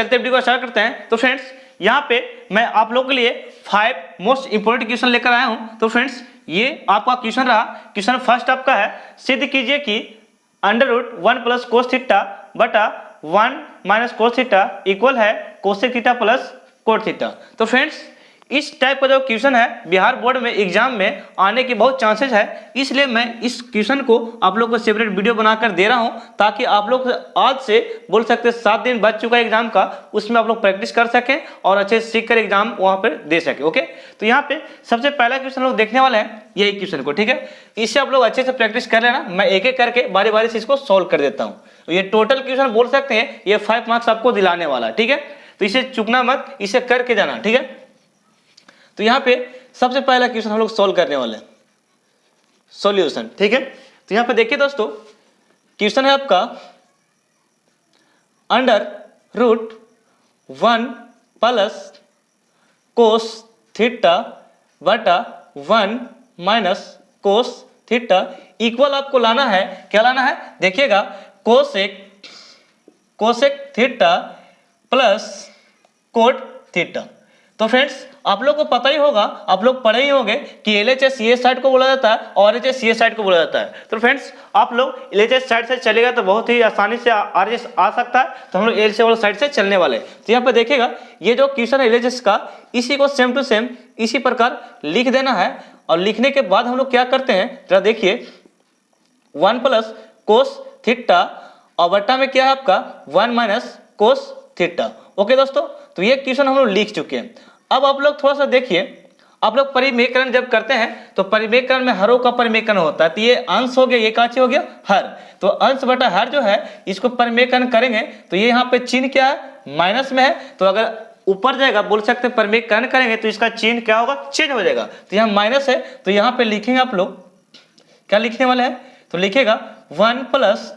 चलते वीडियो को स्टार्ट करते हैं। तो फ्रेंड्स, यहाँ पे मैं आप लोगों के लिए फाइव मोस्ट इंपोर्टेंट क्वेश्चन लेकर आया हूँ। तो फ्रेंड्स, ये आपका क्वेश्चन रहा। क्वेश्चन फ़र्स्ट आपका है, सिद्ध कीजिए कि under root one plus cos theta बटा one minus cos theta equal है cosec theta plus cot theta तो फ्रेंड्स इस टाइप का जो क्वेश्चन है, बिहार बोर्ड में एग्ज़ाम में आने के बहुत चांसेस है। इसलिए मैं इस क्वेश्चन को आप लोग को सेपरेट वीडियो बनाकर दे रहा हूँ, ताकि आप लोग आज से बोल सकते सात दिन बच चुका है एग्ज़ाम का, उसमें आप लोग प्रैक्टिस कर सकें और अच्छे से सीख कर एग्ज़ाम वहाँ पर दे सके ओके तो यहाँ पे सबसे पहला क्वेश्चन लोग देखने वाले हैं, यही क्वेश्चन को, ठीक है? इससे आप लोग अच्छे से प्रैक्टिस कर लेना, मैं एक एक करके बारी बारी से इसको सोल्व कर देता हूँ। तो ये टोटल क्वेश्चन बोल सकते हैं, ये फाइव मार्क्स आपको दिलाने वाला ठीक है? तो इसे चुकना मत, इसे करके जाना, ठीक है? तो यहाँ पे सबसे पहला क्वेश्चन हम लोग सोल्व करने वाले हैं। सॉल्यूशन ठीक है? तो यहाँ पे देखिए दोस्तों क्वेश्चन है आपका under root one plus cos theta बटा one minus cos theta equal आपको लाना है। क्या लाना है? देखिएगा cosec cosec theta plus cot theta तो फ्रेंड्स आप लोग को पता ही होगा, आप लोग पढ़े ही होंगे कि एल एच एस साइड को बोला जाता है और एच एस साइड को बोला जाता है। तो फ्रेंड्स आप लोग एल एच एस साइड से चलेगा तो बहुत ही आसानी से आर एच आ सकता है तो हम लोग एल से वाला साइड से चलने वाले तो यहाँ पे देखिएगा, ये जो क्वेश्चन है एल एच एस का, इसी को सेम टू सेम इसी प्रकार लिख देना है। और लिखने के बाद हम लोग क्या करते हैं, जरा देखिए वन प्लस कोस थीटा और बट्टा में क्या है आपका? One minus cos theta okay दोस्तों तो ये क्वेश्चन हम लोग लिख चुके हैं। अब आप लोग थोड़ा सा देखिए। आप लोग परिमेकरण जब करते हैं तो परिमेकरण में हरों का परिमेकरण होता है। तो ये अंश हो गया, ये काची हो गया, हर। तो अंश बटा हर जो है, इसको परिमेकरण करेंगे तो ये यहाँ पे चिन्ह क्या है? माइनस में है। तो अगर ऊपर जाएगा बोल सकते हैं परिमेकरण करेंगे तो इसका चिन्ह क्या होगा? चेंज हो जाएगा। तो यहाँ माइनस है तो यहाँ पे लिखेंगे आप लोग। क्या लिखने वाले हैं? तो लिखेगा, वन प्लस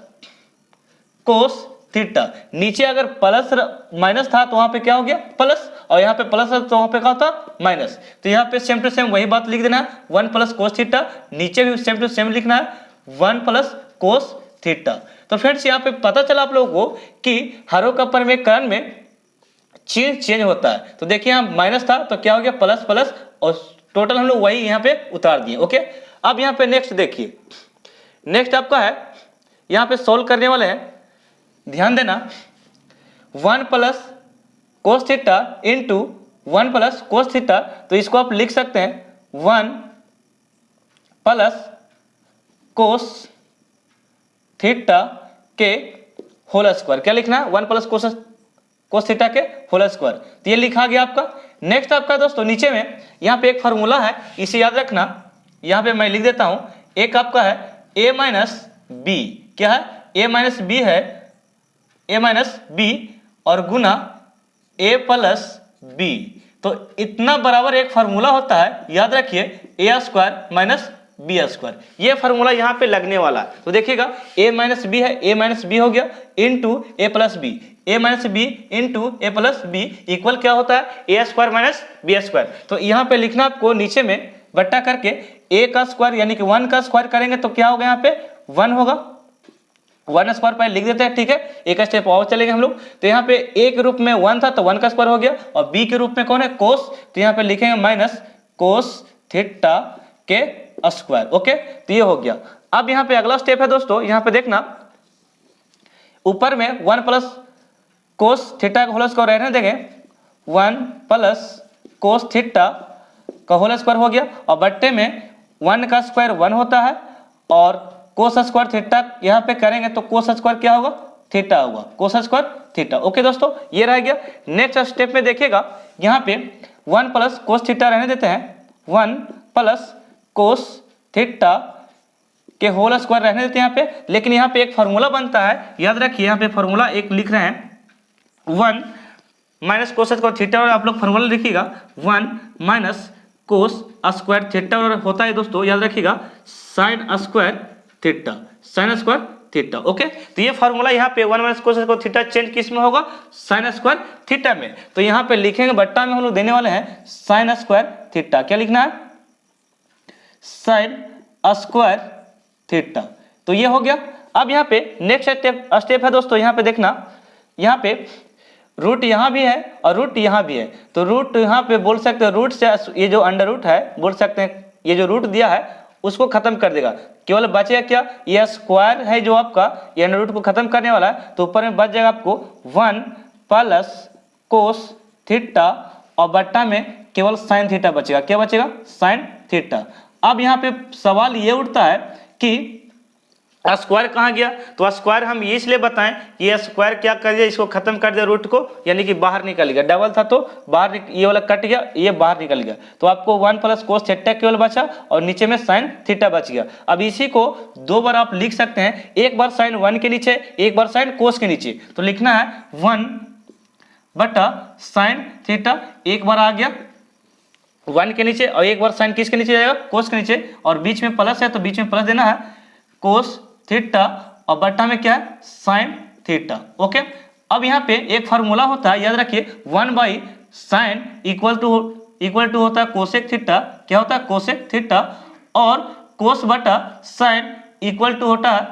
कोस थीटा नीचे अगर प्लस माइनस था तो वहाँ पे क्या हो गया? प्लस और यहाँ पे प्लस तो वहाँ पे क्या होता माइनस तो यहाँ पे सेम टू सेम वही बात लिख देना है। वन प्लस कोस थीटा नीचे भी सेम टू सेम लिखना है। वन प्लस कोस थीटा तो फ्रेंड्स यहाँ पे पता चला आप लोगों को कि हरों का परिमेकरण में चेंज चेंज होता है। तो देखिए यहाँ माइनस था तो क्या हो गया? प्लस प्लस और टोटल हम लोग वही यहाँ पे उतार दिए ओके अब यहाँ पे नेक्स्ट देखिए। नेक्स्ट आपका है, यहाँ पे सोल्व करने वाले हैं। ध्यान देना, one plus cos theta into one plus cos theta तो इसको आप लिख सकते हैं, वन प्लस कोस थीटा के होल स्क्वायर क्या लिखना है? One plus cos cos theta के होल स्क्वायर तो ये लिखा गया आपका। नेक्स्ट आपका दोस्तों, नीचे में यहाँ पे एक फार्मूला है, इसे याद रखना। यहाँ पे मैं लिख देता हूँ, एक आपका है ए माइनस बी क्या है? ए माइनस बी है ए माइनस बी और गुना ए प्लस बी तो इतना बराबर एक फार्मूला होता है, याद रखिए A square minus B square ये फार्मूला यहाँ पे लगने वाला है। तो देखिएगा ए माइनस बी है ए माइनस बी हो गया into A plus B A minus B into A plus B equal क्या होता है? A square minus B square तो यहाँ पे लिखना आपको नीचे में, बट्टा करके ए का स्क्वायर यानी कि वन का स्क्वायर करेंगे तो क्या होगा यहाँ पे? वन होगा। वन स्क्वायर पहले लिख देते हैं, ठीक है? एक स्टेप और चलेंगे हम लोग। तो यहाँ पे ए के रूप में वन था तो वन का स्क्वायर हो गया। और बी के रूप में कौन है? कोस तो यहाँ पे लिखेंगे माइनस कोस थीटा के स्क्वायर ओके तो ये हो गया। अब यहाँ पे अगला स्टेप है दोस्तों, यहाँ पे देखना। ऊपर में वन प्लस कोस थीटा का होल स्क्वायर रहने देंगे वन प्लस कोस थीटा का होल स्क्वायर हो गया। और बट्टे में वन का स्क्वायर वन होता है, और कोस स्क्वायर थीटा यहाँ पे करेंगे तो कोस स्क्वायर क्या होगा? थीटा होगा। कोस स्क्वायर थीटा ओके दोस्तों, ये रह गया। नेक्स्ट स्टेप में देखिएगा, यहाँ पे वन प्लस कोस थीटा रहने देते हैं। वन प्लस कोस थीटा के होल स्क्वायर रहने देते हैं यहाँ पे। लेकिन यहाँ पे एक फॉर्मूला बनता है। याद रखिए, यहाँ पे फॉर्मूला एक लिख रहे हैं। One minus cos square theta और आप लोग फॉर्मूला लिखिएगा। One minus cos square theta और होता है दोस्तों, याद रखिएगा। Sine square theta sine square theta okay तो ये फॉर्मूला यहाँ पे one minus cos square theta change किसमें होगा? साइन स्क्वायर थीटा में। तो यहाँ पे लिखेंगे, बट्टा में हम लोग देने वाले हैं साइन स्क्वायर थीटा क्या लिखना है? साइन स्क्वायर थीटा तो ये हो गया। अब यहाँ पे नेक्स्ट स्टेप स्टेप है दोस्तों, यहाँ पे देखना। यहाँ पे रूट यहाँ भी है और रूट यहाँ भी है। तो रूट यहाँ पे बोल सकते हैं रूट से ये जो अंडर रूट है, बोल सकते हैं, ये जो रूट दिया है उसको खत्म कर देगा। केवल बचेगा क्या? ये स्क्वायर है जो आपका ये अंडर रूट को खत्म करने वाला है तो ऊपर में बच जाएगा आपको वन प्लस कोस थीटा और बट्टा में केवल साइन थीटा बचेगा। क्या बचेगा? साइन थीटा अब यहाँ पे सवाल ये उठता है कि स्क्वायर कहाँ गया? तो स्क्वायर हम ये इसलिए बताएँ कि स्क्वायर क्या कर दिया? इसको खत्म कर दिया रूट को, यानी कि बाहर निकल गया। डबल था तो बाहर ये वाला कट गया, ये बाहर निकल गया। तो आपको वन प्लस कोस थीटा केवल बचा और नीचे में साइन थीटा बच गया। अब इसी को दो बार आप लिख सकते हैं। एक बार साइन वन के नीचे, एक बार साइन कोस के नीचे। तो लिखना है वन बटा साइन थीटा एक बार आ गया वन के नीचे और एक बार साइन किसके नीचे जाएगा? कोस के नीचे। और बीच में प्लस है तो बीच में प्लस देना है। कोस थीटा और बट्टा में क्या है? Sine theta, okay? अब यहाँ पे एक फार्मूला होता है, याद रखिए, one by sine equal to equal to होता है कोसेक थीटा, क्या होता है? कोशेक थीटा, और कोस बटा साइन इक्वल टू होता है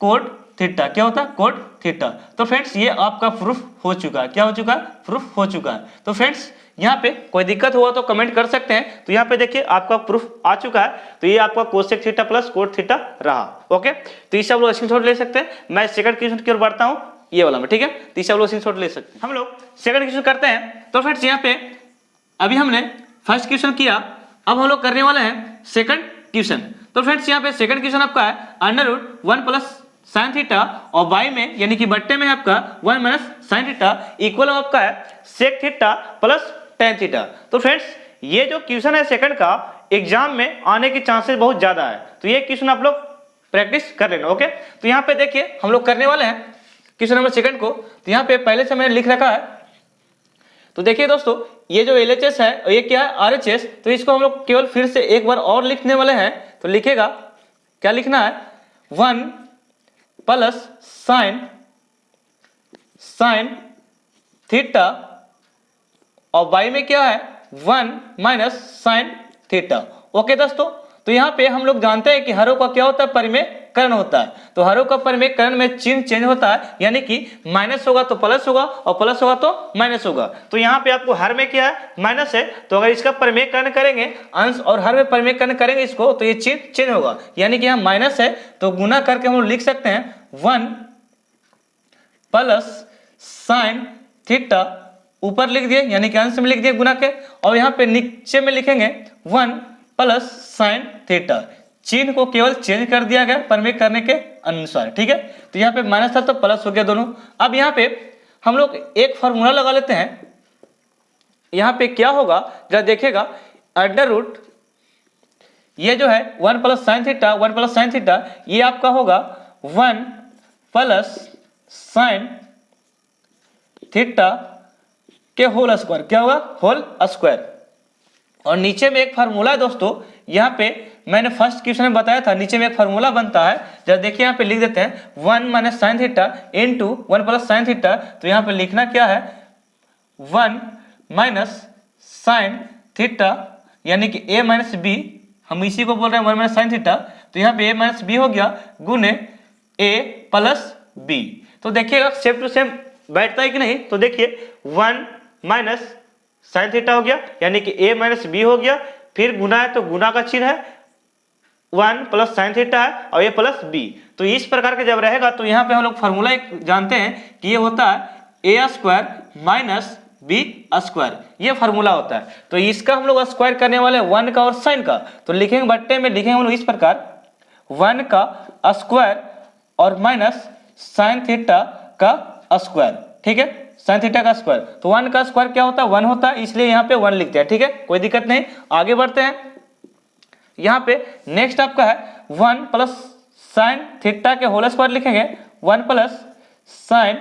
कोड थीटा, क्या होता है? Code theta. तो फ्रेंड्स, ये आपका प्रूफ हो चुका है, क्या हो चुका है? प्रूफ हो चुका है। तो फ्रेंड्स यहाँ पे कोई दिक्कत हुआ तो कमेंट कर सकते हैं। तो यहाँ पे देखिए आपका प्रूफ आ चुका है। तो ये आपका cosec theta plus cot theta रहा। ओके तो इस सब लोग स्क्रीन ले सकते हैं। मैं सेकंड क्वेश्चन की ओर बढ़ता हूँ। ये वाला में, ठीक है? तो इस सब लोग स्क्रीन ले सकते हैं। हम लोग सेकंड क्वेश्चन करते हैं। तो फ्रेंड्स यहाँ पे अभी हमने फ़र्स्ट क्वेश्चन किया। अब हम लोग करने वाले हैं सेकंड क्वेश्चन तो फ्रेंड्स यहाँ पे सेकंड क्वेश्चन आपका है। Under root one plus sine theta और बाई में, यानी कि बट्टे में आपका one minus sine theta equal आपका है sec theta plus tan theta तो फ्रेंड्स ये जो क्वेश्चन है सेकंड का एग्ज़ाम में आने की चांसेस बहुत ज़्यादा है। तो ये क्वेश्चन आप लोग प्रैक्टिस कर लेना ओके तो यहाँ पे देखिए, हम लोग करने वाले हैं क्वेश्चन नंबर सेकंड को। तो यहाँ पे पहले से मैंने लिख रखा है। तो देखिए दोस्तों, ये जो एलएचएस है ये क्या है? आर तो इसको हम लोग केवल फिर से एक बार और लिखने वाले हैं। तो लिखेगा, क्या लिखना है? One plus sine sine theta और वाई में क्या है? One minus sine theta okay दोस्तों तो यहाँ पे हम लोग जानते हैं कि हरों का क्या होता है? परिमेय करण होता है। तो हरों का परिमेय करण में चिन्ह चेंज होता है, यानी कि माइनस होगा तो प्लस होगा और प्लस होगा तो माइनस होगा। तो यहाँ पे आपको हर में क्या है? माइनस है। तो अगर इसका परिमेय करण करेंगे, अंश और हर में परिमेय करण करेंगे इसको तो ये चिन्ह चेंज होगा। यानी कि यहाँ माइनस है तो गुना करके हम लिख सकते हैं वन प्लस साइन थीटा ऊपर लिख दिए, यानी कि अंश में लिख दिए गुना के, और यहाँ पे नीचे में लिखेंगे वन प्लस साइन थीटा। चिन्ह को केवल चेंज कर दिया गया परमेय करने के अनुसार, ठीक है? तो यहाँ पे माइनस था तो प्लस हो गया दोनों। अब यहाँ पे हम लोग एक फॉर्मूला लगा लेते हैं। यहाँ पे क्या होगा, जरा देखेगा अंडर रूट, ये जो है one plus sine theta, one plus sine theta, ये आपका होगा वन प्लस साइन थीटा के होल स्क्वायर क्या होगा होल स्क्वायर और नीचे में एक फार्मूला है दोस्तों, यहाँ पे मैंने फ़र्स्ट क्वेश्चन में बताया था, नीचे में एक फार्मूला बनता है। जब देखिए यहाँ पे लिख देते हैं one minus sine theta into one plus sine theta तो यहाँ पे लिखना क्या है? वन माइनस साइन थीटा यानी कि ए माइनस बी हम इसी को बोल रहे हैं वन माइनस साइन थीटा तो यहाँ पे ए माइनस बी हो गया, गुने ए प्लस बी तो देखिएगा सेम टू सेम बैठता है कि नहीं? तो देखिए वन माइनस साइन थीटा हो गया, यानी कि ए माइनस बी हो गया, फिर गुना है तो गुना का चिन्ह है, वन प्लस साइन थीटा है और ए प्लस बी। तो इस प्रकार के जब रहेगा तो यहाँ पे हम लोग फॉर्मूला जानते हैं कि ये होता है A square minus B square. ये फार्मूला होता है। तो इसका हम लोग स्क्वायर करने वाले हैं वन का और साइन का। तो लिखेंगे, बट्टे में लिखेंगे हम लोग इस प्रकार, वन का स्क्वायर और माइनस साइन थीटा का स्क्वायर। ठीक है? साइन थीटा का स्क्वायर तो वन का स्क्वायर क्या होता है? वन होता है, इसलिए यहाँ पे वन लिखते हैं, ठीक है? कोई दिक्कत नहीं। आगे बढ़ते हैं। यहाँ पे नेक्स्ट आपका है वन प्लस साइन थीटा के होल स्क्वायर लिखेंगे। One plus sine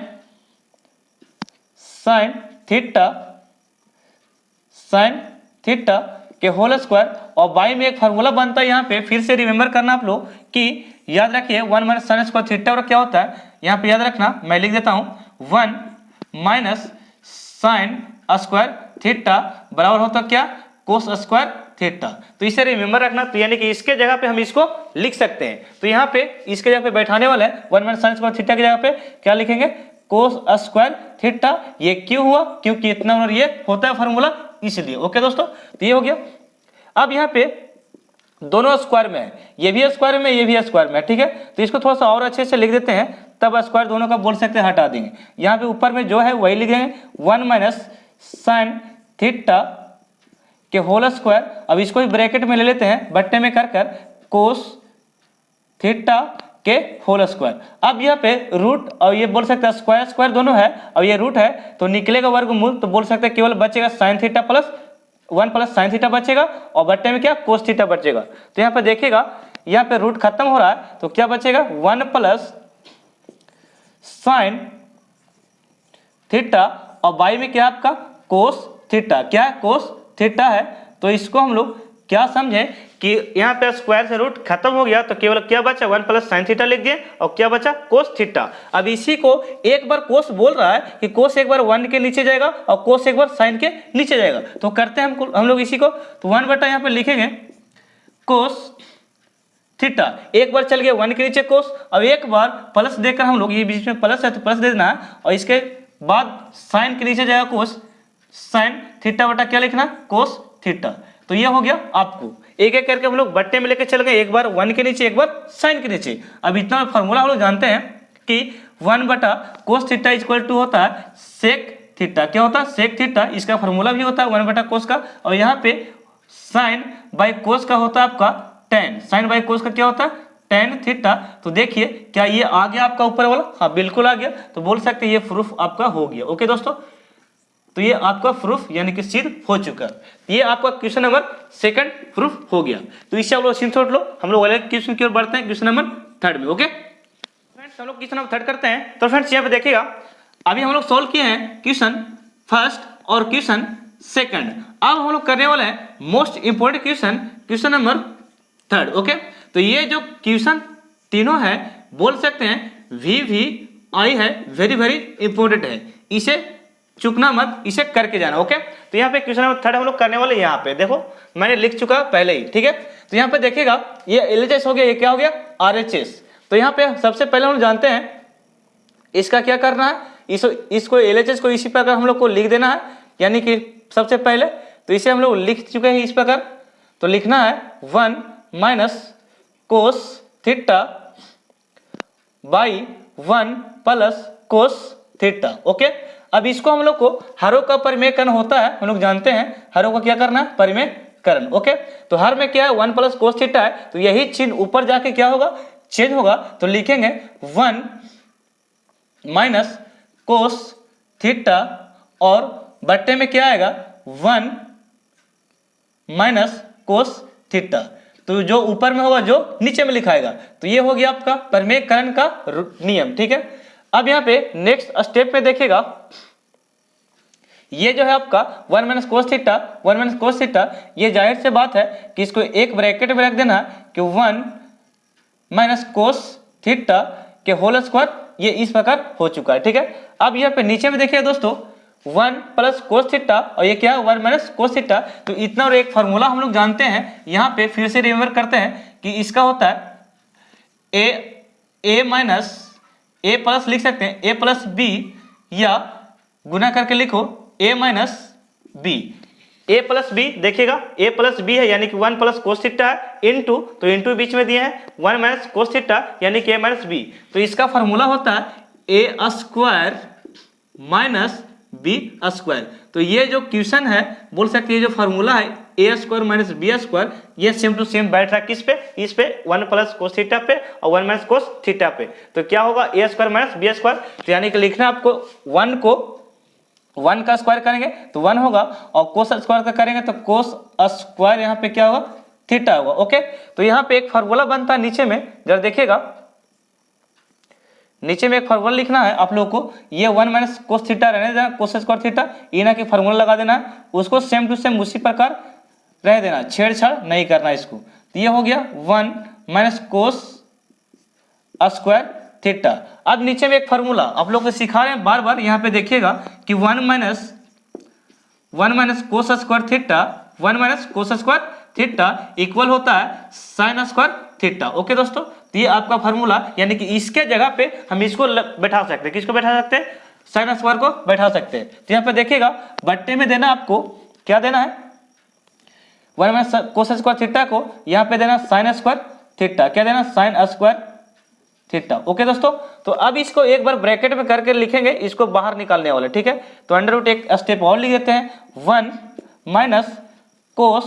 sine theta sine theta के होल स्क्वायर और बाई में एक फार्मूला बनता है यहाँ पे। फिर से रिमेंबर करना आप लोग कि याद रखिए one minus sine square theta और क्या होता है? यहाँ पे याद रखना, मैं लिख देता हूँ। One minus sine square theta बराबर होता क्या? कोस स्क्वायर थीटा तो इसे रिमेंबर रखना तो यानी कि इसके जगह पे हम इसको लिख सकते हैं। तो यहाँ पे इसके जगह पे बैठाने वाले हैं one minus sine square theta की जगह पे क्या लिखेंगे? कोस स्क्वायर थीटा ये क्यों हुआ? क्योंकि इतना और ये होता है फॉर्मूला इसलिए। ओके दोस्तों तो ये हो गया। अब यहाँ पे दोनों स्क्वायर में है। ये भी स्क्वायर में, ये भी स्क्वायर में ठीक है? तो इसको थोड़ा सा और अच्छे से लिख देते हैं। तब स्क्वायर दोनों का बोल सकते हैं, हटा देंगे। यहाँ पे ऊपर में जो है, वही लिख देंगे वन माइनस साइन थीटा के होल स्क्वायर अब इसको भी ब्रैकेट में ले लेते हैं, बट्टे में कर कर कोस थीटा के होल स्क्वायर अब यहाँ पे रूट और ये बोल सकते हैं स्क्वायर स्क्वायर दोनों है और ये रूट है तो निकलेगा वर्ग मूल तो बोल सकते हैं केवल बचेगा sine theta plus one plus sine theta बचेगा, और बट्टे में क्या कोस थीटा बचेगा। तो यहाँ पे देखिएगा, यहाँ पे रूट खत्म हो रहा है तो क्या बचेगा वन प्लस साइन थीटा और बाई में क्या आपका? Cos theta. क्या है कोस थीटा है? तो इसको हम लोग क्या समझे कि यहाँ पे स्क्वायर से रूट खत्म हो गया तो केवल क्या बचा? वन प्लस साइन थीटा लिख दिए और क्या बचा? Cos theta. अब इसी को एक बार कोस बोल रहा है कि कोस एक बार वन के नीचे जाएगा और कोस एक बार साइन के नीचे जाएगा। तो करते हैं हम हम लोग इसी को। तो वन बटा यहाँ पे लिखेंगे कोस थीटा एक बार चल गया वन के नीचे कोस अब एक बार प्लस देकर हम लोग ये बीच में प्लस है तो प्लस दे देना, और इसके बाद साइन के नीचे जाएगा कोस साइन थीटा बटा क्या लिखना? कोस थीटा तो ये हो गया आपको। एक एक करके हम लोग बट्टे में लेकर चल गए, एक बार वन के नीचे, एक बार साइन के नीचे। अब इतना फॉर्मूला हम लोग जानते हैं कि वन बटा कोस थीटा इक्वल टू होता है सेक थीटा क्या होता है? सेक थीटा इसका फॉर्मूला भी होता है वन बटा कोस का, और यहाँ पे साइन बाई कोस का होता है आपका टेन साइन बाई कोस का क्या होता? है टेन थीटा तो देखिए, क्या ये आ गया आपका ऊपर वाला? हाँ बिल्कुल आ गया। तो बोल सकते ये प्रूफ आपका हो गया। ओके दोस्तों? तो ये आपका प्रूफ यानी कि सिद्ध हो चुका। ये आपका क्वेश्चन नंबर सेकंड प्रूफ हो गया। तो इससे आप लोग स्क्रीन लो। हम लोग अलग क्वेश्चन की ओर बढ़ते हैं क्वेश्चन नंबर थर्ड में ओके फ्रेंड्स हम लोग क्वेश्चन नंबर थर्ड करते हैं। तो फ्रेंड्स यहाँ पे देखिएगा। अभी हम लोग सोल्व किए हैं क्वेश्चन फ़र्स्ट और क्वेश्चन सेकंड अब हम लोग करने वाले हैं most important question question number third okay तो ये जो क्वेश्चन तीनों है बोल सकते हैं वी वी आई है वेरी वेरी इंपॉर्टेंट है। इसे चुकना मत इसे करके जाना ओके तो यहाँ पे क्वेश्चन नंबर थर्ड हम लोग करने वाले यहाँ पे देखो मैंने लिख चुका पहले ही ठीक है? तो यहाँ पे देखिएगा ये एलएचएस हो गया ये क्या हो गया? आरएचएस तो यहाँ पे सबसे पहले हम जानते हैं इसका क्या करना है? इस, इसको एल को इसी प्रकार हम लोग को लिख देना है यानी कि सबसे पहले तो इसे हम लोग लिख चुके हैं इस प्रकार। तो लिखना है one minus cos theta by one plus cos theta okay अब इसको हम लोग को हरों का परिमेयकरण होता है, हम लोग जानते हैं हरों का क्या करना है? परिमेयकरण ओके तो हर में क्या है? वन प्लस कोस थीटा है तो यही चिन्ह ऊपर जाके क्या होगा? चेंज होगा तो लिखेंगे वन माइनस कोस थीटा और बट्टे में क्या आएगा? वन माइनस कोस थीटा तो जो ऊपर में होगा, जो नीचे में लिखाएगा। तो ये हो गया आपका परिमेयकरण का नियम, ठीक है? अब यहाँ पे नेक्स्ट स्टेप में देखेगा ये जो है आपका one minus cos theta one minus cos theta ये ज़ाहिर से बात है कि इसको एक ब्रैकेट में रख देना है कि वन माइनस कोस थीटा के होल स्क्वायर ये इस प्रकार हो चुका है, ठीक है? अब यहाँ पे नीचे में देखिए दोस्तों वन प्लस कोस थीटा और ये क्या है? One minus cos theta. तो इतना और एक फार्मूला हम लोग जानते हैं, यहाँ पे फिर से रिमेम्बर करते हैं कि इसका होता है ए ए माइनस ए प्लस लिख सकते हैं। ए प्लस बी या गुना करके लिखो A minus B A plus B देखिएगा ए प्लस बी है, यानी कि वन प्लस कोस थीटा है इन टू तो इन टू बीच में दिए हैं। वन माइनस कोस थीटा, यानी कि ए माइनस बी तो इसका फॉर्मूला होता है A square minus B square तो ये जो क्वेश्चन है, बोल सकते हैं जो फॉर्मूला है A square minus B square ये सेम टू सेम बैठ रहा किस पे, इस पे वन प्लस कोस थीटा पे और वन माइनस कोस थीटा पे। तो क्या होगा A square minus B square तो यानी कि लिखना आपको वन को वन का स्क्वायर करेंगे तो वन होगा और कोस स्क्वायर का करेंगे तो कोस स्क्वायर यहाँ पे क्या होगा? थीटा होगा ओके तो यहाँ पे एक फॉर्मूला बनता है नीचे में, जरा देखिएगा। नीचे में एक फॉर्मूला लिखना है आप लोगों को। ये वन माइनस कोस थीटा रहने देना कोस स्क्वायर थीटा ये ना कि फॉर्मूला लगा देना है उसको सेम टू सेम उसी प्रकार रह देना, छेड़छाड़ नहीं करना इसको। तो ये हो गया one minus cos square theta अब नीचे में एक फॉर्मूला आप लोग को सिखा रहे हैं बार बार यहाँ पे देखिएगा कि one minus one minus cos square theta one minus cos square theta equal होता है साइन स्क्वायर थीटा ओके दोस्तों तो ये आपका फार्मूला यानी कि इसके जगह पे हम इसको बैठा सकते हैं। किसको बैठा सकते हैं? साइन स्क्वायर को बैठा सकते हैं। तो यहाँ पे देखिएगा, बट्टे में देना आपको, क्या देना है? One minus cos square theta को यहाँ पे देना साइन स्क्वायर थीटा क्या देना? साइन स्क्वायर थीटा ओके दोस्तों तो अब इसको एक बार ब्रैकेट में करके लिखेंगे, इसको बाहर निकालने वाले, ठीक है? तो अंडर रूट एक स्टेप और लिख देते हैं। वन माइनस कोस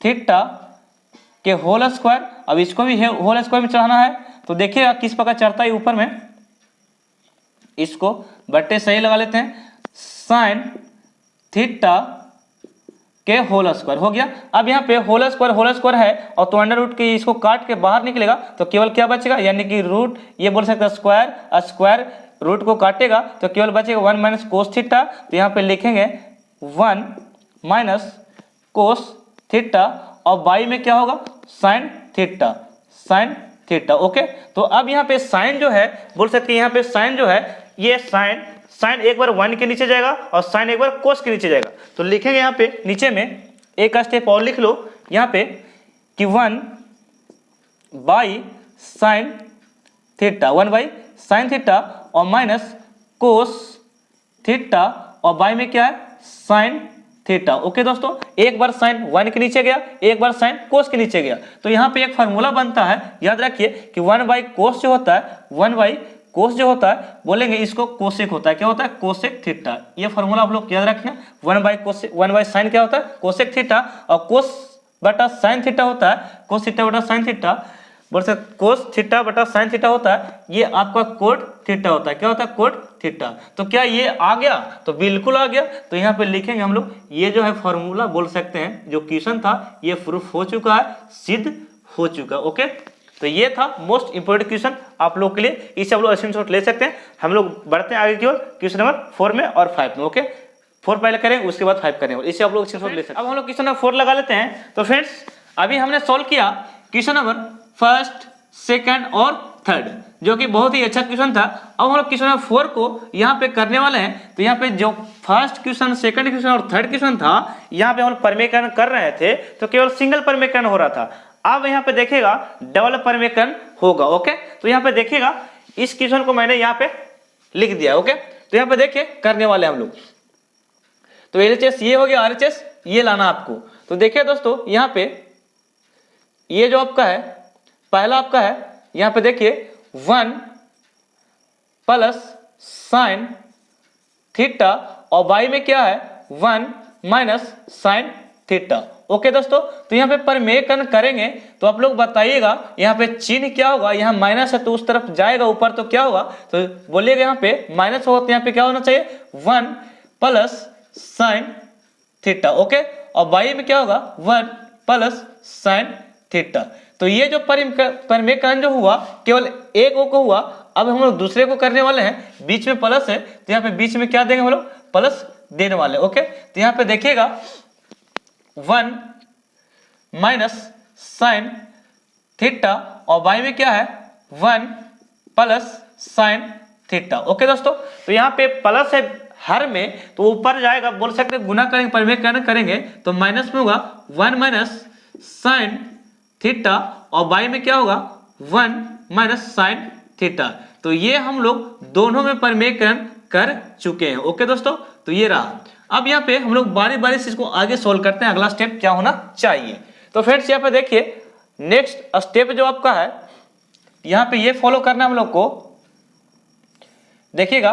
थीटा के होल स्क्वायर अब इसको भी होल स्क्वायर में चढ़ाना है तो देखिएगा किस प्रकार चढ़ता है ऊपर में। इसको बट्टे सही लगा लेते हैं। साइन थीटा के होल स्क्वायर हो गया। अब यहाँ पे होल स्क्वायर होल स्क्वायर है, और तो अंडर रूट की इसको काट के बाहर निकलेगा तो केवल क्या बचेगा? यानी कि रूट ये बोल सकते हैं स्क्वायर स्क्वायर रूट को काटेगा तो केवल बचेगा वन माइनस कोस थीटा तो यहाँ पे लिखेंगे वन माइनस कोस थीटा और बाई में क्या होगा? Sine theta sine theta okay तो अब यहाँ पे साइन जो है, बोल सकते हैं यहाँ पे साइन जो है, ये साइन साइन एक बार वन के नीचे जाएगा और साइन एक बार कोस के नीचे जाएगा। तो लिखेंगे यहाँ पे, नीचे में एक स्टेप और लिख लो, यहाँ पे कि one by sine theta one by sine theta और माइनस कोस थीटा और बाई में क्या है? Sine theta. ओके दोस्तों, एक बार साइन वन के नीचे गया, एक बार साइन कोस के नीचे गया। तो यहाँ पे एक फार्मूला बनता है, याद रखिए कि वन बाई कोस जो होता है वन बाई कोस जो होता है, बोलेंगे इसको कोसेक होता है। क्या होता है? कोसेक थीटा ये फॉर्मूला आप लोग याद रखें one by cosec one by sine क्या होता है? कोसेक थीटा और कोस बटा साइन थीटा होता है कोस थीटा बटा साइन थीटा बोल सकते कोस थीटा बटा साइन थीटा होता है, ये आपका कोट थीटा होता है। क्या होता है? कोट थीटा तो क्या ये आ गया? तो बिल्कुल आ गया। तो यहाँ पे लिखेंगे हम लोग ये जो है फॉर्मूला बोल सकते हैं जो क्वेश्चन था ये प्रूफ हो चुका है सिद्ध हो चुका ओके तो ये था मोस्ट इंपोर्टेंट क्वेश्चन आप लोग के लिए। इसे आप लोग स्क्रीन ले सकते हैं। हम लोग बढ़ते हैं आगे की ओर क्वेश्चन नंबर फोर में और फाइव में ओके फोर पहले करें उसके बाद फाइव करें। इसे आप लोग स्क्रीन ले सकते हैं। अब हम लोग क्वेश्चन नंबर फोर लगा लेते हैं। तो फ्रेंड्स अभी हमने सोल्व किया क्वेश्चन नंबर फ़र्स्ट सेकेंड और थर्ड जो कि बहुत ही अच्छा क्वेश्चन था। अब हम लोग क्वेश्चन फोर को यहाँ पे करने वाले हैं। तो यहाँ पे जो फ़र्स्ट क्वेश्चन सेकंड क्वेश्चन और थर्ड क्वेश्चन था, यहाँ पे हम लोग परमेकरण कर रहे थे। तो केवल सिंगल परमेकरण हो रहा था। अब यहाँ पे देखेगा डबल परमेकरण होगा ओके तो यहाँ पे देखेगा इस क्वेश्चन को मैंने यहाँ पे लिख दिया ओके तो यहाँ पे देखिए, करने वाले हम लोग। तो एल ये हो गया आरएचएस ये लाना आपको। तो देखिए दोस्तों, यहाँ पे ये जो आपका है, पहला आपका है, यहाँ पे देखिए वन प्लस साइन थीटा और बाई में क्या है? One minus sine theta. Okay दोस्तों तो यहाँ पे परमेयकरण करेंगे तो आप लोग बताइएगा, यहाँ पे चिन्ह क्या होगा? यहाँ माइनस है तो उस तरफ़ जाएगा, ऊपर तो क्या होगा? तो बोलिएगा यहाँ पे माइनस होगा तो यहाँ पे क्या होना चाहिए? One plus sine theta. Okay? और बाई में क्या होगा? One plus sine theta. तो ये जो परमेयकरण जो हुआ, केवल एक ओ को हुआ, अब हम लोग दूसरे को करने वाले हैं, बीच में प्लस है तो यहाँ पे बीच में क्या देंगे हम लोग? प्लस देने वाले, ओके? तो यहाँ पे देखिएगा, वन माइनस साइन थीटा, और बाई में क्या है? One plus sine theta, okay दोस्तों? तो यहाँ पे प्लस है हर में तो ऊपर जाएगा, बोल सकते गुना करेंगे परिमेय करेंगे तो माइनस में होगा, वन माइनस साइन थीटा और बाई में क्या होगा? One minus sine theta. तो ये हम लोग दोनों में परिमेयकरण कर चुके हैं। ओके दोस्तों? तो ये रहा। अब यहाँ पे हम लोग बारी बारी से इसको आगे सोल्व करते हैं। अगला स्टेप क्या होना चाहिए? तो फ्रेंड्स यहाँ पे देखिए नेक्स्ट स्टेप जो आपका है, यहाँ पे ये फॉलो करना हम लोग को। देखिएगा,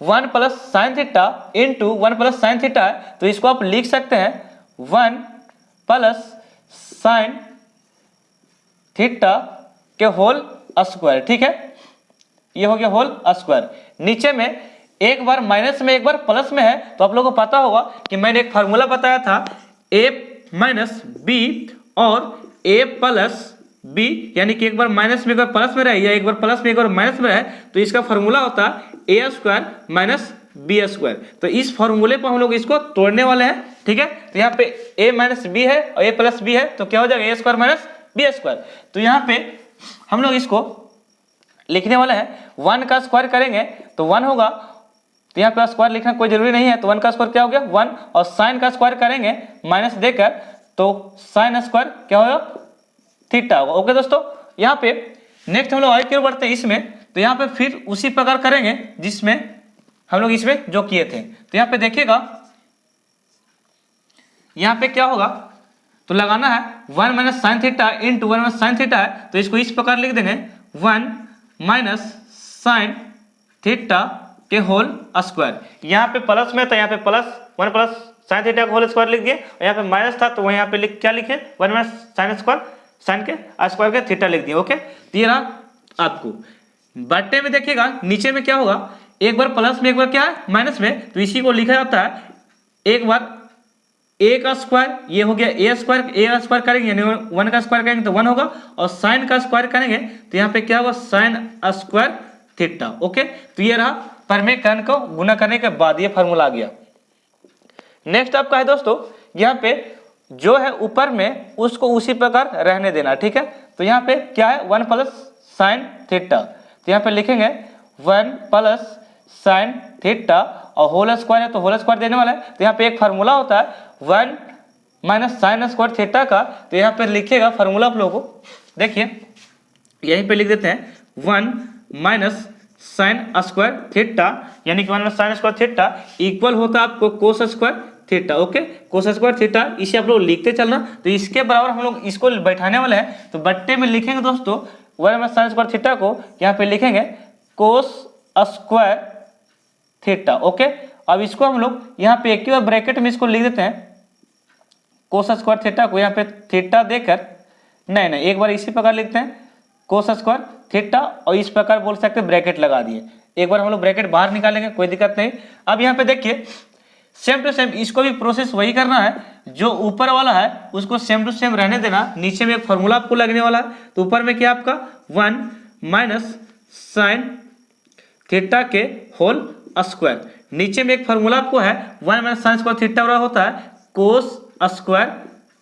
one plus sine theta into one plus sine theta है। तो इसको आप लिख सकते हैं, वन प्लस साइन थीटा के होल स्क्वायर, ठीक है? ये हो गया होल स्क्वायर। नीचे में एक बार माइनस में, एक बार प्लस में है तो आप लोगों को पता होगा कि मैंने एक फार्मूला बताया था, ए माइनस बी और ए प्लस बी, यानी कि एक बार माइनस में, एक बार प्लस में रहे, या एक बार प्लस में, एक बार माइनस में रहे तो इसका फॉर्मूला होता है A square minus B square. तो इस फॉर्मूले पर हम लोग इसको तोड़ने वाले हैं, ठीक है? तो यहाँ पे ए माइनस बी है और ए प्लस बी है तो क्या हो जाएगा? A square minus B square तो यहाँ पे हम लोग इसको लिखने वाले हैं। वन का स्क्वायर करेंगे तो वन होगा। तो यहाँ पे स्क्वायर लिखना कोई ज़रूरी नहीं है। तो वन का स्क्वायर क्या हो गया? वन। और साइन का स्क्वायर करेंगे माइनस देकर तो साइन स्क्वायर क्या होगा? थीटा होगा। ओके दोस्तों, यहाँ पे नेक्स्ट हम लोग आगे क्यों बढ़ते हैं इसमें। तो यहाँ पे फिर उसी प्रकार करेंगे जिसमें हम लोग इसमें जो किए थे। तो यहाँ पे देखिएगा, यहाँ पे क्या होगा? तो लगाना है one minus sine theta into one minus sine theta है तो इसको इस प्रकार लिख देंगे, वन माइनस साइन थीटा के होल स्क्वायर। यहाँ पे प्लस में तो यहाँ पे plus, one plus sine theta का होल स्क्वायर लिख दिए, और यहाँ पे माइनस था तो वह यहाँ पे लिख क्या लिखे, one minus sine square, sine के स्क्वायर के थीटा लिख दिए, ओके? तो ये रहा आपको। बट्टे में देखिएगा, नीचे में क्या होगा, एक बार प्लस में, एक बार क्या है, माइनस में तो इसी को लिखा जाता है, एक बार ए का स्क्वायर ये हो गया ए स्क्वायर ए का स्क्वायर करेंगे, यानी वन का स्क्वायर करेंगे तो वन होगा, और साइन का स्क्वायर करेंगे तो यहाँ पे क्या होगा? साइन स्क्वायर थीटा ओके तो ये रहा परमेकरण को गुना करने के बाद, ये फॉर्मूला आ गया। नेक्स्ट आपका है दोस्तों, यहाँ पे जो है ऊपर में, उसको उसी प्रकार रहने देना, ठीक है? तो यहाँ पे क्या है? वन प्लस साइन थीटा तो यहाँ पे लिखेंगे वन प्लस साइन थीटा और होल स्क्वायर है तो होल स्क्वायर देने वाला है। तो यहाँ पे एक फार्मूला होता है one minus sine square theta का तो यहाँ पे लिखिएगा फार्मूला आप लोगों को। देखिए, यहीं पे लिख देते हैं, one minus sine square theta, यानी कि one minus sine square theta equal होता है आपको cos square theta, okay? Cos square theta, इसे आप लोग लिखते चलना। तो इसके बराबर हम लोग इसको बैठाने वाले हैं। तो बट्टे में लिखेंगे दोस्तों, one minus sine square theta को, यहाँ पे लिखेंगे कोस स्क्वायर थीटा, ओके? अब इसको हम लोग यहाँ पे एक बार ब्रैकेट में इसको लिख देते हैं। कोस स्क्वायर थीटा को यहाँ पे थीटा देकर, नहीं नहीं, एक बार इसी प्रकार लिखते हैं। कोस स्क्वायर थीटा और इस प्रकार बोल सकते हैं ब्रैकेट लगा दिए। एक बार हम लोग ब्रैकेट बाहर निकालेंगे, कोई दिक्कत नहीं। अब यहाँ पे देखिए सेम टू सेम इसको भी प्रोसेस वही करना है, जो ऊपर वाला है, उसको सेम टू सेम रहने देना। नीचे में एक फॉर्मूला आपको लगने वाला है। तो ऊपर में क्या आपका? वन माइनस साइन थीटा के होल स्क्वायर नीचे में एक फार्मूला आपको है one minus sine square theta वाला होता है कोस स्क्वायर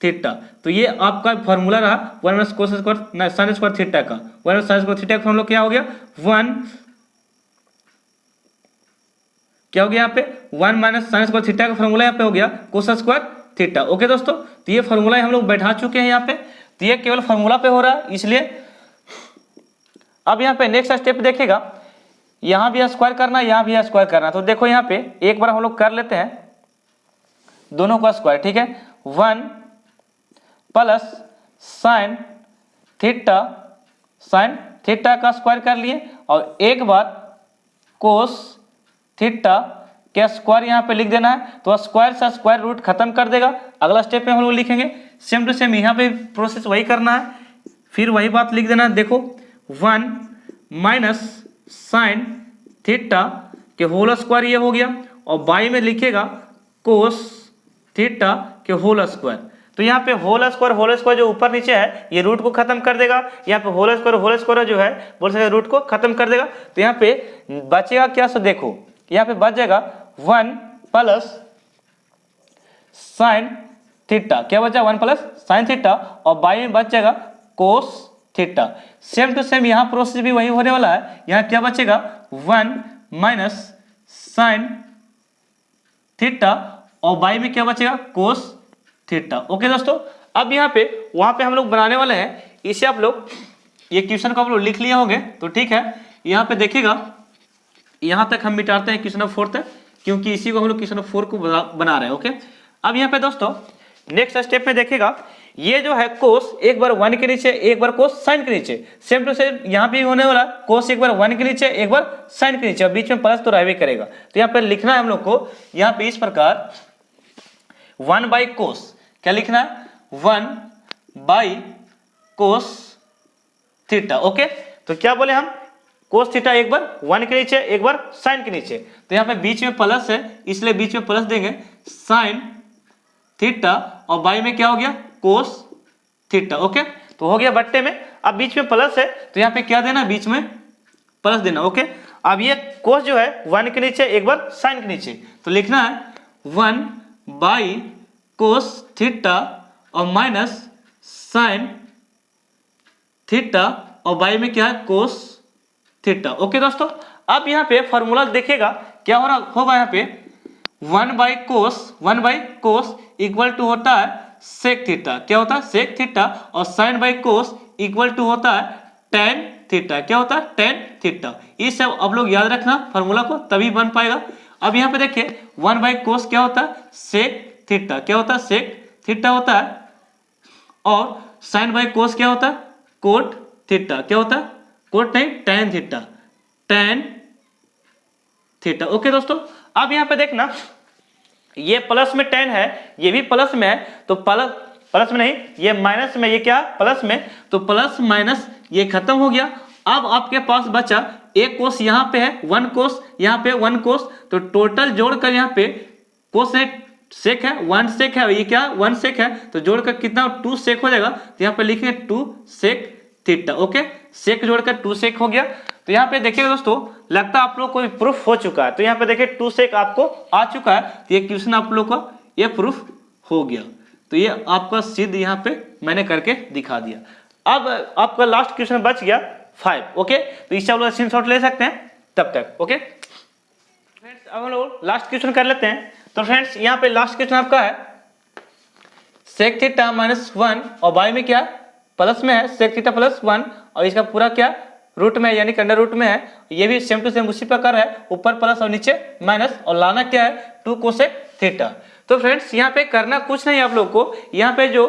थीटा तो ये आपका फार्मूला रहा one minus cos square sine square theta का। One minus sine square theta का फार्मूला क्या हो गया? वन क्या हो गया यहाँ पे? One minus sine square theta का फॉर्मूला यहाँ पे हो गया कोस स्क्वायर थीटा ओके दोस्तों तो ये फॉर्मूला हम लोग बैठा चुके हैं यहाँ पे। तो ये केवल फॉर्मूला पे हो रहा है इसलिए अब यहाँ पे नेक्स्ट स्टेप देखेगा यहाँ भी स्क्वायर करना, यहाँ भी स्क्वायर करना। तो देखो यहाँ पे एक बार हम लोग कर लेते हैं। दोनों का स्क्वायर ठीक है? One plus sine theta sine theta का स्क्वायर कर लिए और एक बार कोस थीटा क्या स्क्वायर यहाँ पे लिख देना है। तो स्क्वायर से स्क्वायर रूट खत्म कर देगा। अगला स्टेप में हम लोग लिखेंगे। सेम टू सेम यहाँ पे प्रोसेस वही करना है। फिर वही बात लिख देना है। देखो, वन माइनस साइन थीटा के होल स्क्वायर ये हो गया और बाई में लिखेगा कोस थीटा के होल स्क्वायर तो यहाँ पे होल स्क्वायर होल स्क्वायर जो ऊपर नीचे है, ये रूट को खत्म कर देगा। यहाँ पे होल स्क्वायर होल स्क्वायर जो है, बोल सकते रूट को खत्म कर देगा। तो यहाँ पे बचेगा क्या सो देखो, यहाँ पे बच जाएगा वन प्लस साइन थीटा क्या बचा वन प्लस साइन थीटा और बाई में बच जाएगा cos theta. Same to same यहाँ प्रोसेस भी वही होने वाला है। यहाँ क्या बचेगा? One minus sine theta. और बाई में क्या बचेगा? कोस थीटा। ओके दोस्तों, अब यहाँ पे, वहाँ पे हम लोग बनाने वाले हैं। इसे आप लोग, ये क्वेश्चन को आप लोग लिख लिए होंगे तो ठीक है। यहाँ पे देखिएगा, यहाँ तक हम मिटाते हैं क्वेश्चन नंबर फोर तक, क्योंकि इसी को हम लोग क्वेश्चन नंबर फोर को बना रहे हैं, ओके। अब यहाँ पे दोस्तों नेक्स्ट स्टेप में देखिएगा ये जो है कोस एक बार वन के नीचे, एक बार कोस साइन के नीचे। सेम टू सेम यहाँ पे होने वाला कोस एक बार वन के नीचे, एक बार साइन के नीचे। बीच में प्लस तो रहवे करेगा। तो यहाँ पर लिखना है हम लोग को, यहाँ पे इस प्रकार वन बाई कोस क्या लिखना है? One by cos theta okay तो क्या बोले हम? कोस थीटा एक बार वन के नीचे, एक बार साइन के नीचे। तो यहाँ पे बीच में प्लस है, इसलिए बीच में प्लस देंगे। साइन थीटा और बाई में क्या हो गया? कोस थीटा ओके तो हो गया बट्टे में। अब बीच में प्लस है तो यहाँ पे क्या देना बीच में प्लस देना ओके अब ये कोस जो है वन के नीचे, एक बार साइन के नीचे। तो लिखना है वन बाई कोस थीटा और माइनस साइन थीटा और बाई में क्या है? कोस थीटा ओके दोस्तों? अब यहाँ पे फॉर्मूला देखेगा, क्या हो रहा होगा यहाँ पे? One by cos one by cos equal to होता है सेक थीटा क्या होता है? सेक थीटा और sine by cos equal to होता है टेन थीटा क्या होता है? टेन थीटा ये सब अब लोग याद रखना फॉर्मूला को, तभी बन पाएगा। अब यहाँ पे देखिए वन बाई कोस क्या होता है? सेक थीटा क्या होता है? सेक थीटा होता है। और साइन बाई कोस क्या होता है? कोट थीटा क्या होता है? कोट नहीं tan theta tan theta okay दोस्तों, अब यहाँ पे देखना ये प्लस में टेन है, ये भी प्लस में है तो प्लस प्लस में नहीं, ये माइनस में, ये क्या? प्लस में तो प्लस माइनस ये खत्म हो गया। अब आपके पास बचा एक कोस यहाँ पे है, वन कोस यहाँ पे, वन कोस तो टोटल जोड़कर यहाँ पे कोस है सेक है, वन सेक है, ये क्या? वन सेक है तो जोड़कर कितना? टू सेक हो जाएगा तो यहाँ पे लिखेंगे two sec theta okay sec जोड़कर टू सेक हो गया। तो यहाँ पे देखिए दोस्तों, लगता है आप लोग को प्रूफ हो चुका है। तो यहाँ पे देखिए टू सेक आपको आ चुका है। तो ये क्वेश्चन आप लोग का, ये प्रूफ हो गया। तो ये आपका सिद्ध यहाँ पे मैंने करके दिखा दिया। अब आपका लास्ट क्वेश्चन बच गया फाइव ओके तो इससे आप लोग स्क्रीन ले सकते हैं तब तक ओके फ्रेंड्स अब हम लोग लास्ट क्वेश्चन कर लेते हैं। तो फ्रेंड्स यहाँ पे लास्ट क्वेश्चन आपका है। सेक थीटा माइनस वन और बाई में क्या प्लस में है सेक थीटा प्लस वन और इसका पूरा क्या? रूट में यानी अंडर रूट में है। ये भी सेम टू सेम उसी प्रकार है, ऊपर प्लस और नीचे माइनस और लाना क्या है? टू कोसेक थीटा तो फ्रेंड्स यहाँ पे करना कुछ नहीं आप लोग को। यहाँ पे जो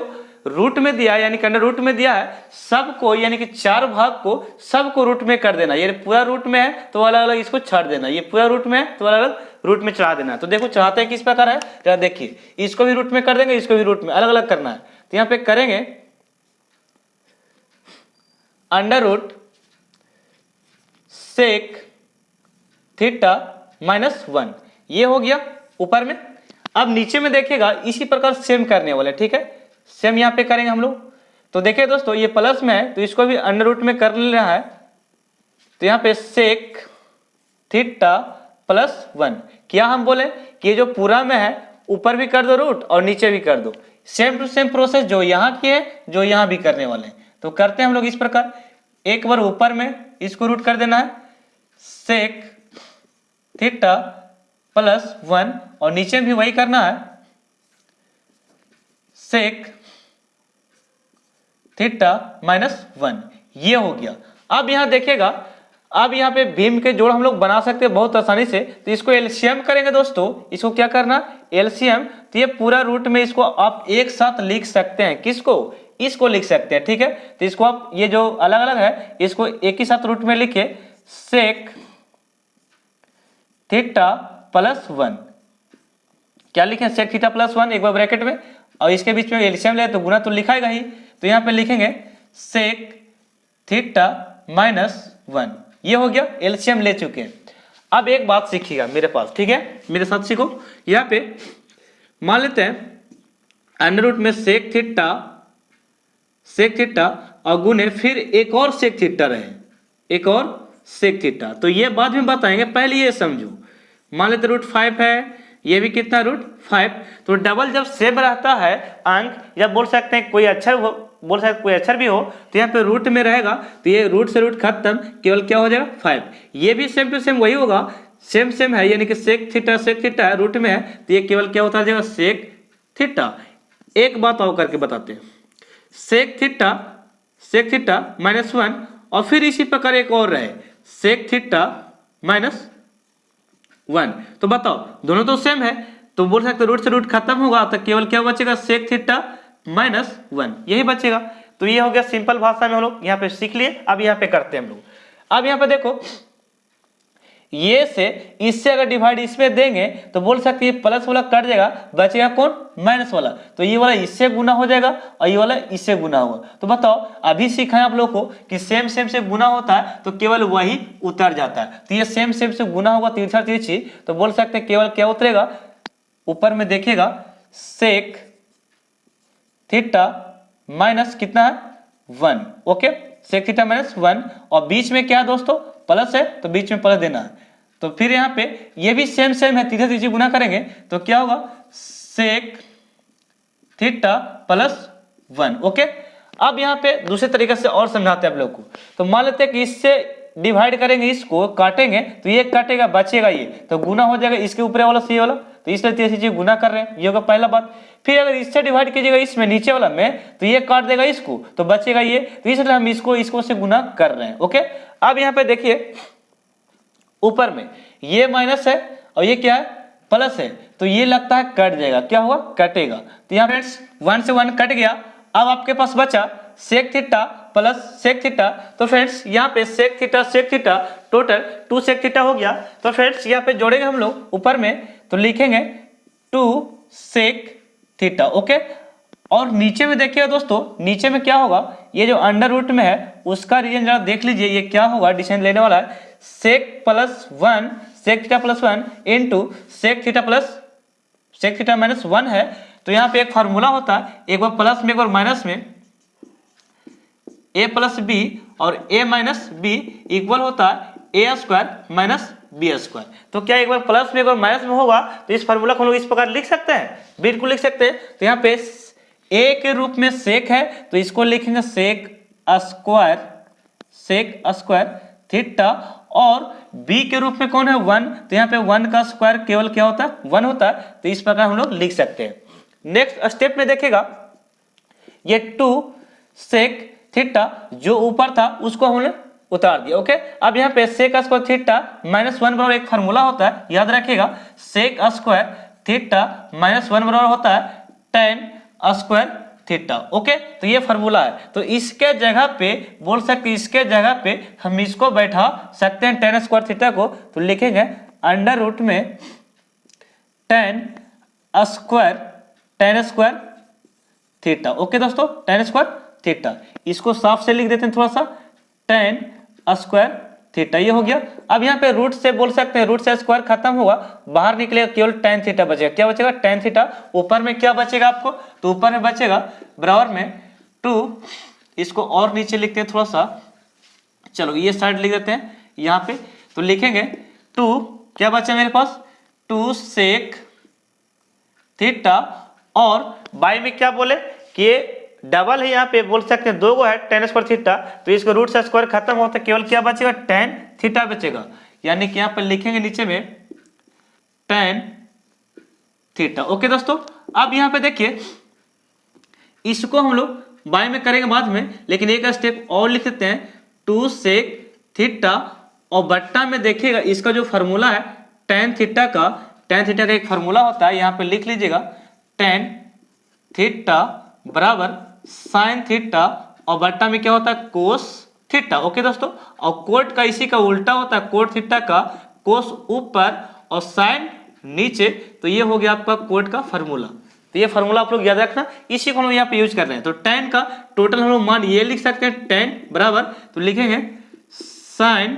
रूट में दिया, यानी कि अंडर रूट में दिया है, सबको, यानी कि चार भाग को, सबको रूट में कर देना। ये पूरा रूट में है तो अलग अलग इसको छाड़ देना। ये पूरा रूट में है तो अलग अलग रूट में चढ़ा देना। तो देखो, चढ़ाते हैं किस प्रकार है? देखिए, इसको भी रूट में कर देंगे, इसको भी रूट में अलग अलग करना है। तो यहाँ पे करेंगे under root sec theta minus one ये हो गया ऊपर में। अब नीचे में देखेगा इसी प्रकार सेम करने वाले, ठीक है? सेम यहाँ पे करेंगे हम लोग। तो देखिए दोस्तों, ये प्लस में है तो इसको भी अंडर रूट में कर लेना है। तो यहाँ पे सेक थीटा प्लस वन क्या हम बोले कि ये जो पूरा में है, ऊपर भी कर दो रूट और नीचे भी कर दो। सेम टू सेम प्रोसेस जो यहाँ की है, जो यहाँ भी करने वाले हैं। तो करते हैं हम लोग इस प्रकार। एक बार ऊपर में इसको रूट कर देना है। सेक थीटा प्लस वन और नीचे भी वही करना है। सेक थीटा माइनस वन ये हो गया। अब यहाँ देखिएगा, अब यहाँ पे भीम के जोड़ हम लोग बना सकते हैं बहुत आसानी से। तो इसको एलसीएम करेंगे दोस्तों। इसको क्या करना? एलसीएम तो ये पूरा रूट में इसको आप एक साथ लिख सकते हैं। किसको? इसको लिख सकते हैं, ठीक है? तो इसको आप, ये जो अलग अलग है, इसको एक ही साथ रूट में लिखिए सेक थीटा प्लस वन क्या लिखे? सेक थीटा प्लस वन एक बार ब्रैकेट में, और इसके बीच में एलसीएम ले तो गुना तो लिखाएगा ही। तो यहाँ पे लिखेंगे सेक थीटा माइनस वन ये हो गया एलसीएम ले चुके हैं। अब एक बात सीखिएगा मेरे पास, ठीक है? मेरे साथ सीखो। यहाँ पे मान लेते हैं अंडर रूट में सेक थीटा सेक थीटा और गुने फिर एक और सेक थीटा रहे। एक और सेक थीटा तो ये बाद में बताएँगे, पहले ये समझो। मान लेते रूट फाइव है, ये भी कितना रूट फाइव? तो डबल जब सेम रहता है, अंक, या बोल सकते हैं कोई अक्षर बोल सकते कोई अक्षर भी हो तो यहाँ पे रूट में रहेगा तो ये रूट से रूट खत्म, केवल क्या हो जाएगा? फाइव। ये भी सेम टू सेम वही होगा, सेम सेम है, यानी कि सेक थीटा सेक थीटा है रूट में है तो ये केवल क्या होता जाएगा? सेक थीटा एक बात और करके बताते हैं। Sec theta sec theta minus one और फिर इसी प्रकार एक और रहे सेक थीटा माइनस वन तो बताओ, दोनों तो सेम है तो बोल सकते रूट से रूट खत्म होगा तो केवल क्या बचेगा सेक थीटा माइनस वन यही बचेगा। तो ये हो गया सिंपल भाषा में हम लोग यहाँ पे सीख लिए, अब यहाँ पे करते हैं हम लोग। अब यहाँ पे देखो ये से इससे अगर डिवाइड इसमें देंगे तो बोल सकते हैं प्लस वाला कट जाएगा, बचेगा कौन? माइनस वाला। तो ये वाला इससे गुना हो जाएगा और ये वाला इससे गुना होगा। तो बताओ, अभी सीखा आप लोग को कि सेम सेम से गुना होता है तो केवल वही उतर जाता है। तो ये सेम सेम से गुना होगा तिरछा तिरछी तो बोल सकते हैं केवल क्या उतरेगा? ऊपर में देखिएगा सेक थीटा माइनस कितना है? One okay sec theta minus one और बीच में क्या है दोस्तों? प्लस है तो बीच में प्लस देना है। तो फिर यहाँ पे ये भी सेम सेम है, तीसरे तीसरी गुना करेंगे तो क्या होगा? Sec theta plus one okay अब यहाँ पे दूसरे तरीके से और समझाते हैं आप लोग को। तो मान लेते हैं कि इससे डिवाइड करेंगे, इसको काटेंगे तो ये काटेगा, बचेगा ये। तो गुना हो जाएगा इसके ऊपर वाला सी वाला। तो इसलिए तीन चीज़ें गुना कर रहे हैं, ये होगा पहला बात। फिर अगर इससे डिवाइड कीजिएगा इसमें, नीचे वाला में तो ये काट देगा इसको तो बचेगा ये। तो इसलिए हम इसको इसको से गुना कर रहे हैं ओके अब यहाँ पे देखिए ऊपर में। ये माइनस है और ये क्या है? प्लस है। तो ये लगता है कट जाएगा। क्या हुआ? कटेगा। तो यहाँ फ्रेंड्स वन से वन कट गया। अब आपके पास बचा sec theta plus sec theta तो फ्रेंड्स यहाँ पे sec theta sec theta total two sec theta हो गया। तो फ्रेंड्स यहाँ पे जोड़ेंगे हम लोग ऊपर में। तो लिखेंगे टू सेक थीटा ओके और नीचे में देखिएगा दोस्तों, नीचे में क्या होगा? ये जो अंडर रूट में है, उसका रीजन जरा देख लीजिए, ये क्या होगा? डिसीज़न लेने वाला है। Sec plus one sec theta plus one into sec theta plus sec theta minus one है। तो यहाँ पे एक फार्मूला होता है, एक बार प्लस में, एक बार माइनस में। ए प्लस बी और ए माइनस बी इक्वल होता है A square minus B square तो क्या एक बार प्लस में, एक बार माइनस में होगा? तो इस फार्मूला को हम लोग इस प्रकार लिख सकते हैं। बिल्कुल लिख सकते हैं। तो यहाँ पे ए के रूप में सेक है तो इसको लिखेंगे sec square sec square theta और b के रूप में कौन है? वन तो यहाँ पे वन का स्क्वायर केवल क्या होता है? वन होता है। तो इस प्रकार हम लोग लिख सकते हैं। नेक्स्ट स्टेप में देखेगा ये टू सेक थीटा जो ऊपर था, उसको हमने उतार दिया ओके अब यहाँ पे sec square theta minus one बराबर एक फार्मूला होता है। याद रखिएगा। Sec square theta minus one बराबर होता है टेन स्क्वायर थीटा ओके तो ये फार्मूला है। तो इसके जगह पे, बोल सकते इसके जगह पे हम इसको बैठा सकते हैं टेन स्क्वायर थीटा को। तो लिखेंगे अंडर रूट में tan square tan square theta okay दोस्तों? टेन स्क्वायर थीटा इसको साफ़ से लिख देते हैं थोड़ा सा। टेन स्क्वायर थीटा, ये हो गया। अब यहाँ पे रूट से बोल सकते हैं रूट से स्क्वायर खत्म होगा बाहर निकलेगा केवल टेन थीटा बचेगा। क्या बचेगा? Tan theta. ऊपर में क्या बचेगा आपको? तो ऊपर में बचेगा, बराबर में टू इसको और नीचे लिखते हैं थोड़ा सा। चलो, ये साइड लिख देते हैं, यहाँ पे। तो लिखेंगे टू क्या बचा मेरे पास? टू सेक थीटा, और बाई में क्या बोले? कि डबल है यहाँ पे, बोल सकते हैं दो गो है टेन स्क्वायर थीटा तो इसको रूट से स्क्वायर खत्म होता है, केवल क्या बचेगा? टेन थीटा बचेगा। यानी कि यहाँ पर लिखेंगे नीचे में टेन थीटा ओके दोस्तों, अब यहाँ पे देखिए, इसको हम लोग बाय में करेंगे बाद में, लेकिन एक स्टेप और लिख देते हैं। टू सेक थीटा और बट्टा में देखिएगा, इसका जो फॉर्मूला है टेन थीटा का टेन थीटा का एक फॉर्मूला होता है, यहाँ पे लिख लीजिएगा टेन थीटा बराबर साइन थीटा और बट्टा में क्या होता है? कोस थीटा ओके दोस्तों? और कोट का इसी का उल्टा होता है कोट थीटा का। कोस ऊपर और साइन नीचे। तो ये हो गया आपका कोट का फॉर्मूला तो ये फॉर्मूला आप लोग याद रखना। इसी को हम यहाँ पे यूज़ कर रहे हैं। तो टेन का टोटल हम लोग मान ये लिख सकते हैं टेन बराबर। तो लिखेंगे साइन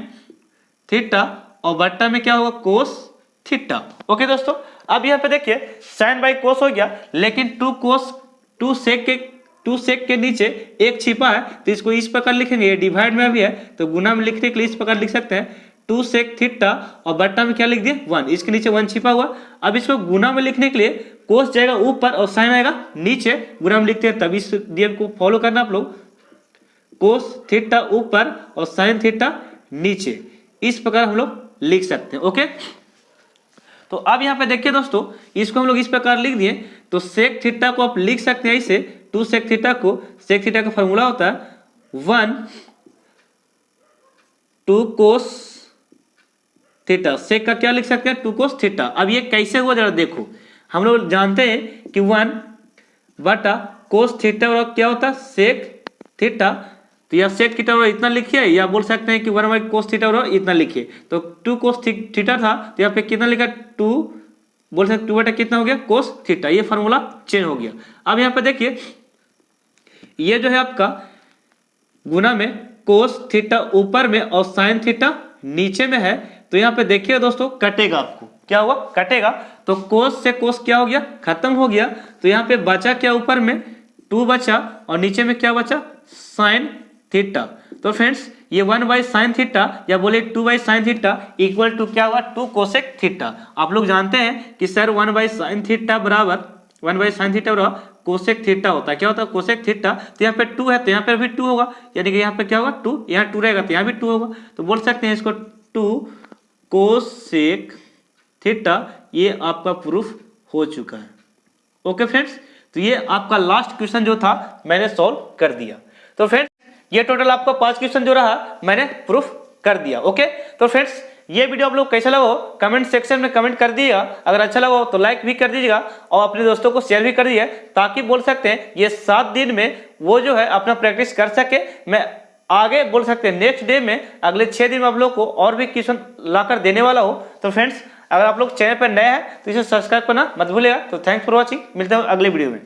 थीटा और बट्टा में क्या होगा? कोस थीटा ओके दोस्तों? अब यहाँ पे देखिए साइन बाई कोस हो गया, लेकिन टू कोस टू सेक के टू सेक के नीचे एक छिपा है तो इसको इस प्रकार लिखेंगे, ये डिवाइड में भी है तो गुना में लिखने के लिए इस प्रकार लिख सकते हैं, टू सेक थीटा और बट्टा में क्या लिख दिए वन। इसके नीचे वन छिपा हुआ। अब इसको गुना में लिखने के लिए कोस जाएगा ऊपर और साइन आएगा नीचे। गुना में लिखते हैं तभी इस नियम को फॉलो करना आप लोग। कोस थीटा ऊपर और साइन थीटा नीचे। इस प्रकार हम लोग लिख सकते हैं ओके तो अब यहाँ पे देखिए दोस्तों, इसको हम लोग इस प्रकार लिख दिए। तो सेक थीटा को आप लिख सकते हैं इसे टू सेक थीटा को सेक थीटा का फॉर्मूला होता है one two cos theta sec का क्या लिख सकते हैं? टू कोस थीटा अब ये कैसे हुआ जरा देखो। हम लोग जानते हैं कि वन बटा कोस थीटा और क्या होता? है सेक थीटा तो यह सेक थीटा और इतना लिखिए, या बोल सकते हैं कि वन बाई कोस थीटा और इतना लिखिए। तो टू कोस थीटा था तो यहाँ पे कितना लिखा? टू बोल सकते टू बटा कितना हो गया? कोस थीटा ये फॉर्मूला चेंज हो गया। अब यहाँ पे देखिए, ये जो है आपका गुना में कोस थीटा ऊपर में और साइन थीटा नीचे में है। तो यहाँ पे देखिए दोस्तों, कटेगा आपको। क्या हुआ? कटेगा। तो कोस से कोस क्या हो गया? खत्म हो गया। तो यहाँ पे बचा क्या ऊपर में? टू बचा और नीचे में क्या बचा? साइन थीटा तो फ्रेंड्स ये वन बाई साइन थीटा या बोले two by sine theta equal to क्या हुआ? Two cosec theta. आप लोग जानते हैं कि sir one by sine theta बराबर, वन बाई साइन थीटा बराबर कोसेक थीटा होता है। क्या होता है? Cosec theta. तो यहाँ पे टू है तो यहाँ पे भी टू होगा। यानी कि यहाँ पे क्या होगा? टू। यहाँ टू रहेगा तो यहाँ भी टू होगा। तो बोल सकते हैं इसको टू कोसेक थीटा। ये आपका प्रूफ हो चुका है। ओके फ्रेंड्स तो ये आपका लास्ट क्वेश्चन जो था, मैंने सॉल्व कर दिया। तो फ्रेंड्स ये टोटल आपका पाँच क्वेश्चन जो रहा, मैंने प्रूफ कर दिया ओके तो फ्रेंड्स ये वीडियो आप लोग कैसा लगा कमेंट सेक्शन में कमेंट कर दिएगा अगर अच्छा लगा तो लाइक भी कर दीजिएगा और अपने दोस्तों को शेयर भी कर दीजिए ताकि बोल सकते हैं, ये सात दिन में वो जो है अपना प्रैक्टिस कर सके। मैं आगे बोल सकते हैं नेक्स्ट डे में अगले छः दिन में आप लोग को और भी क्वेश्चन लाकर देने वाला हो। तो फ्रेंड्स अगर आप लोग चैनल पर नए हैं तो इसे सब्सक्राइब करना मत भूलेगा तो थैंक्स फॉर वॉचिंग मिलते हैं अगले वीडियो में।